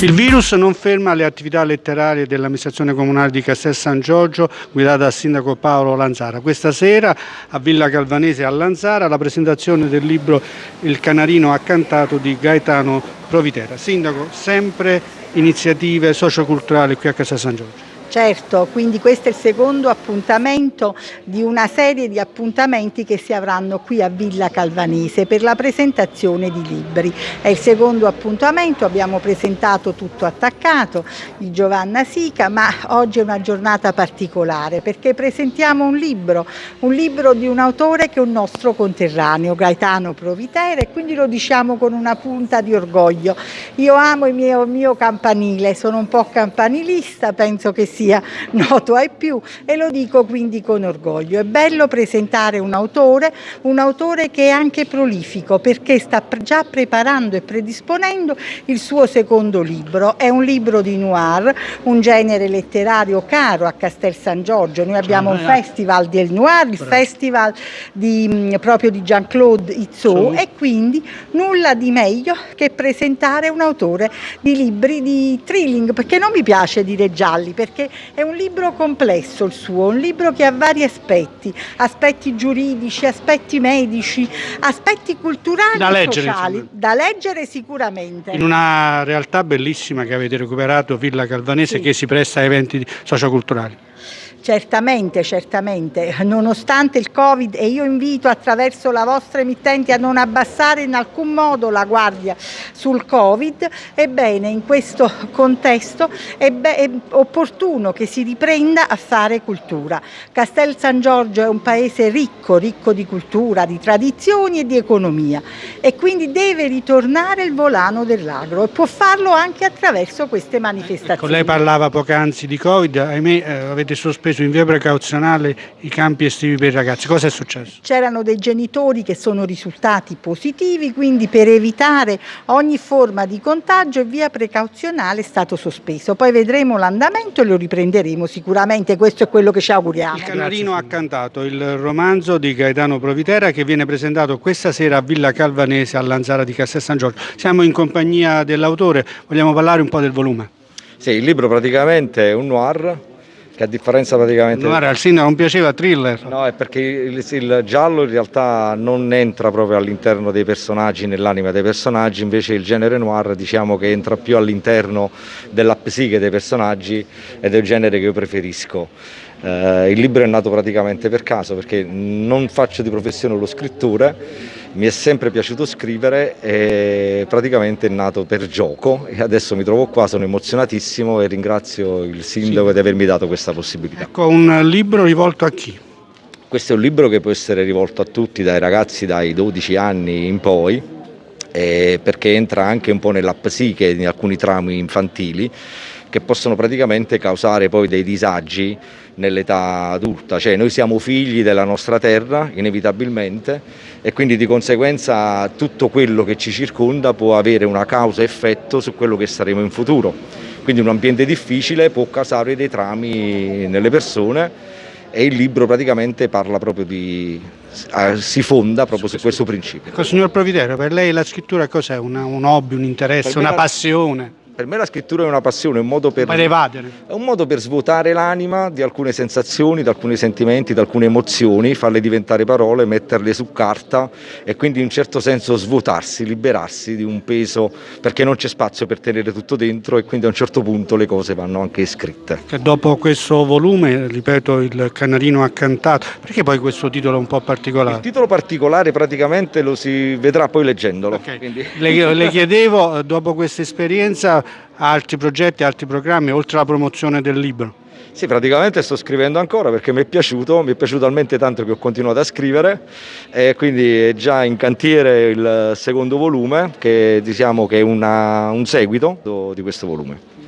Il virus non ferma le attività letterarie dell'amministrazione comunale di Castel San Giorgio guidata dal sindaco Paolo Lanzara. Questa sera a Villa Calvanese a Lanzara la presentazione del libro Il canarino accantato di Gaetano Provitera. Sindaco, sempre iniziative socioculturali qui a Castel San Giorgio. Certo, quindi questo è il secondo appuntamento di una serie di appuntamenti che si avranno qui a Villa Calvanese per la presentazione di libri. È il secondo appuntamento, abbiamo presentato Tutto attaccato di Giovanna Sica, ma oggi è una giornata particolare perché presentiamo un libro, un libro di un autore che è un nostro conterraneo, Gaetano Provitera e quindi lo diciamo con una punta di orgoglio. Io amo il mio, mio campanile, sono un po' campanilista, penso che sia sia noto ai più e lo dico quindi con orgoglio. È bello presentare un autore, un autore che è anche prolifico perché sta già preparando e predisponendo il suo secondo libro. È un libro di noir, un genere letterario caro a Castel San Giorgio. Noi abbiamo un festival del noir, il festival di, proprio di Jean-Claude Izzot e quindi nulla di meglio che presentare un autore di libri di thrilling, perché non mi piace dire gialli, perché è un libro complesso il suo, un libro che ha vari aspetti, aspetti giuridici, aspetti medici, aspetti culturali da e leggere, sociali, insomma. da leggere sicuramente. In una realtà bellissima che avete recuperato, Villa Calvanese, Sì. che si presta a eventi socioculturali. Certamente, certamente, nonostante il Covid e io invito attraverso la vostra emittente a non abbassare in alcun modo la guardia sul Covid, ebbene in questo contesto è, è opportuno che si riprenda a fare cultura. Castel San Giorgio è un paese ricco, ricco di cultura, di tradizioni e di economia e quindi deve ritornare il volano dell'agro e può farlo anche attraverso queste manifestazioni. Ecco, lei parlava poc'anzi di Covid, ahimè eh, avete sospeso in via precauzionale i campi estivi per i ragazzi. Cosa è successo? C'erano dei genitori che sono risultati positivi, quindi per evitare ogni forma di contagio via precauzionale è stato sospeso. Poi vedremo l'andamento e lo riprenderemo sicuramente, questo è quello che ci auguriamo. Il Canarino accantato, il romanzo di Gaetano Provitera che viene presentato questa sera a Villa Calvanese a Lanzara di Castel San Giorgio. Siamo in compagnia dell'autore, vogliamo parlare un po' del volume. Sì, il libro praticamente è un noir, che a differenza praticamente... Noir al sindaco non piaceva thriller. No, è perché il, il giallo in realtà non entra proprio all'interno dei personaggi, nell'anima dei personaggi, invece il genere noir diciamo che entra più all'interno della psiche dei personaggi ed è il genere che io preferisco. Eh, il libro è nato praticamente per caso perché non faccio di professione lo scrittore, mi è sempre piaciuto scrivere e praticamente è nato per gioco e adesso mi trovo qua, sono emozionatissimo e ringrazio il sindaco di avermi dato questa possibilità. Ecco, un libro rivolto a chi? Questo è un libro che può essere rivolto a tutti, dai ragazzi dai 12 anni in poi, eh, perché entra anche un po' nella psiche di alcuni traumi infantili che possono praticamente causare poi dei disagi nell'età adulta, cioè noi siamo figli della nostra terra inevitabilmente e quindi di conseguenza tutto quello che ci circonda può avere una causa-effetto su quello che saremo in futuro. Quindi un ambiente difficile può causare dei trami nelle persone e il libro praticamente parla proprio di, eh, si fonda proprio su questo principio. Ecco, signor Provitera, per lei la scrittura cos'è? Una- un hobby, un interesse, una la- passione? Per me la scrittura è una passione, è un modo per... È un modo per svuotare l'anima di alcune sensazioni, di alcuni sentimenti, di alcune emozioni, farle diventare parole, metterle su carta e quindi in un certo senso svuotarsi, liberarsi di un peso perché non c'è spazio per tenere tutto dentro e quindi a un certo punto le cose vanno anche scritte. Che dopo questo volume, ripeto, il canarino accantato, perché poi questo titolo è un po' Il particolare? titolo particolare praticamente lo si vedrà poi leggendolo. Ok. quindi- Le, le chiedevo, dopo questa esperienza, altri progetti, altri programmi, oltre alla promozione del libro? Sì, praticamente sto scrivendo ancora perché mi è piaciuto, mi è piaciuto talmente tanto che ho continuato a scrivere e quindi è già in cantiere il secondo volume che diciamo che è una- un seguito di questo volume.